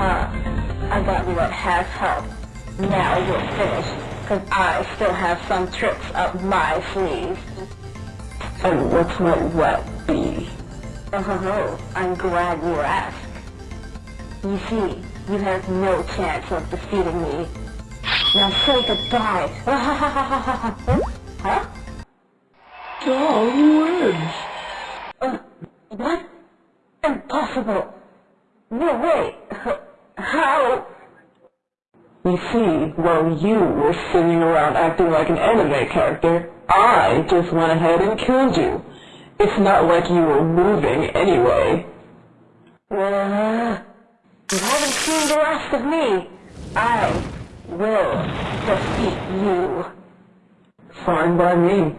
got you at half health. Now you're finished, because I still have some tricks up my sleeve. And what's my wet be? Oh, I'm glad you asked. You see, you have no chance of defeating me. Now say goodbye. huh? Dog wins. Uh, what? Impossible. No way. How? You see, while you were sitting around acting like an anime character, I just went ahead and killed you. It's not like you were moving anyway. Uh, you haven't seen the last of me. I will defeat you. Fine by me.